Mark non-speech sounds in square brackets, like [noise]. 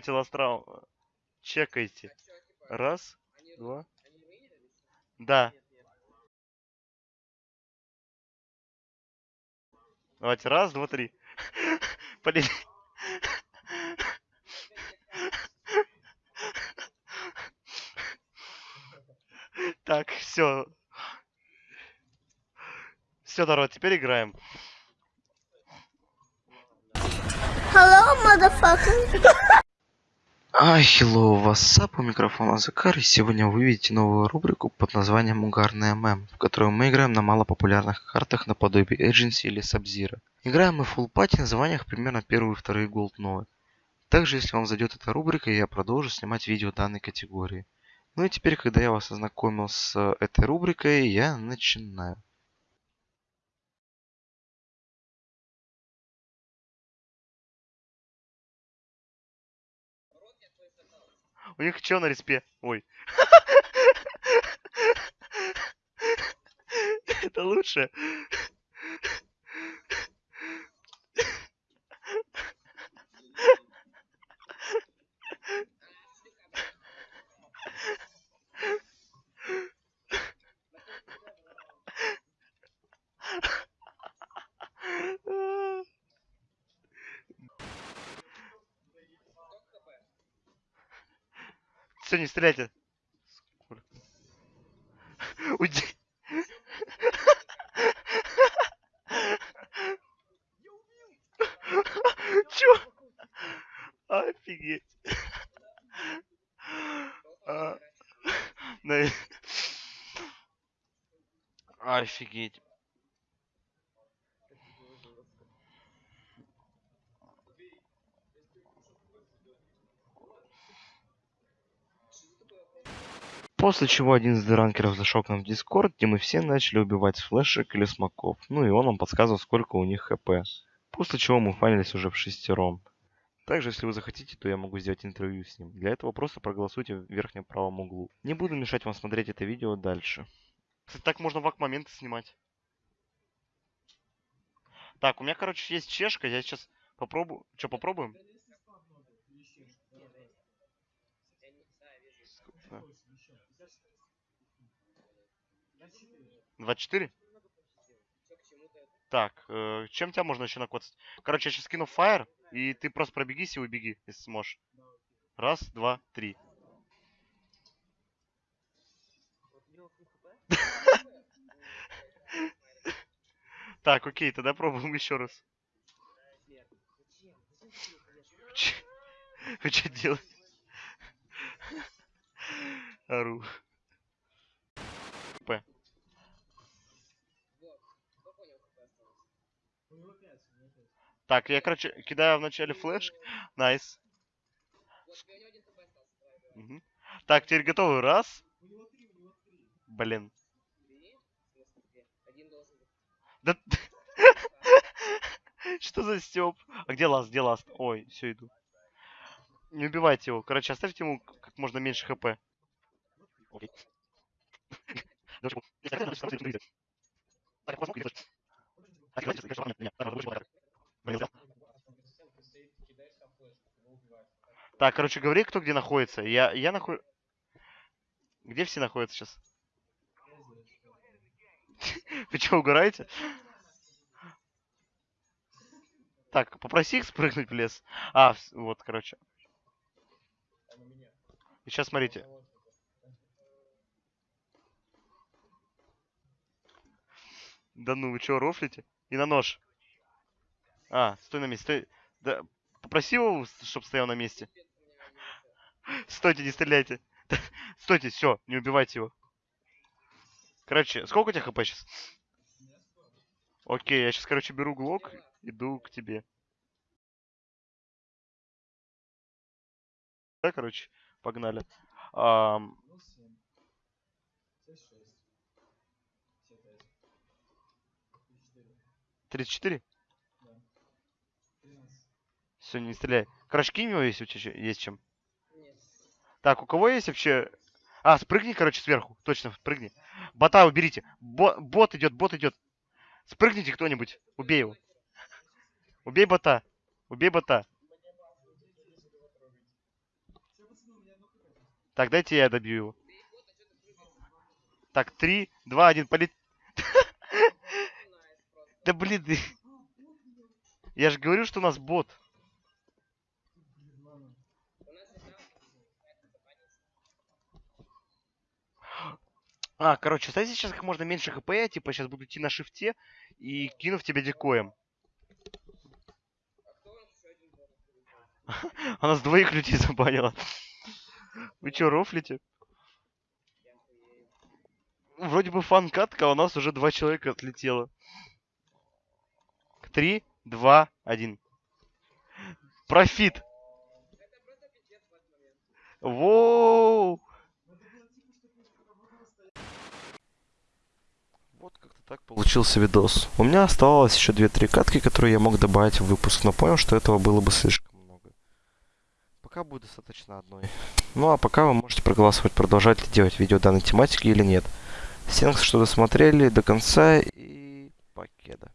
Телострал. Чекайте. Раз, два. Да. Давайте, раз, два, три. [laughs] Полетели. Так, все. Все, народ, теперь играем. Hello, motherfucker. [laughs] А, hello, what's у микрофона Закар, и сегодня вы увидите новую рубрику под названием Угарная Мем, в которой мы играем на малопопулярных картах наподобие Agency или Sub-Zero. Играем мы в Full Party на званиях примерно первые и вторые Gold новые. Также, если вам зайдет эта рубрика, я продолжу снимать видео данной категории. Ну и теперь, когда я вас ознакомил с э, этой рубрикой, я начинаю. У них что на респе? Ой. [laughs] Это лучше. Все, не стреляйте. Сколько? Уйди. Чё? Офигеть. А, Офигеть. После чего один из дранкеров зашел к нам в Дискорд, где мы все начали убивать флешек или смоков. Ну и он нам подсказывал, сколько у них хп. После чего мы фанились уже в шестером. Также, если вы захотите, то я могу сделать интервью с ним. Для этого просто проголосуйте в верхнем правом углу. Не буду мешать вам смотреть это видео дальше. Кстати, так можно вак моменты снимать. Так, у меня, короче, есть чешка. Я сейчас попробую. Что, попробуем? 24? Так, э, чем тебя можно еще накоцать? Короче, я сейчас скину фаер, и ты просто пробегись и убеги, если сможешь. Раз, два, три. [laughs] Так, окей, тогда пробуем еще раз. Вы что делаете? Ору. Так, я, короче, кидаю вначале flash. Nice. Так, теперь готовы. Раз. Блин. Да... [laughs] Что за стёб? А где last? Где last? Ой, все иду. Не убивайте его. Короче, оставьте ему как можно меньше хп. Окей. [laughs] [laughs] Так, короче, говори, кто где находится. Я, я нахожу... Где все находятся сейчас? [laughs] Вы что, угораете? Так, попроси их спрыгнуть в лес. А, вот, короче. И сейчас смотрите. Да ну, вы что, рофлите? И на нож. А, стой на месте. Стой. Да, попроси его, чтобы стоял на месте. Стойте, не стреляйте. [laughs] Стойте, все, не убивайте его. Короче, сколько у тебя хп сейчас? Окей, я сейчас, короче, беру глок, иду к тебе. Да, короче, погнали. Ам, 34? Все, не стреляй. Если у тебя есть чем. Так, у кого есть вообще... А, спрыгни, короче, сверху. Точно, спрыгни. Бота уберите. Бо- бот идет, бот идет. Спрыгните кто-нибудь. Убей его. Убей бота. Убей бота. Так, дайте я добью его. Так, три, два, один, полет... [laughs] Да блин, [laughs] я же говорю, что у нас бот. А, короче, ставьте сейчас как можно меньше хп, я типа сейчас буду идти на шифте и кину в тебя дикоем. [laughs] Она с двоих людей [laughs] забанила. Вы чё, рофлите? Вроде бы фан-катка, а у нас уже два человека отлетело. Три, два, один. Профит. Воу. Вот как-то так получился видос. У меня оставалось еще 2-3 катки, которые я мог добавить в выпуск, но понял, что этого было бы слишком много. Пока будет достаточно одной. Ну а пока вы можете проголосовать, продолжать ли делать видео данной тематики или нет. Всем, что досмотрели до конца и покеда.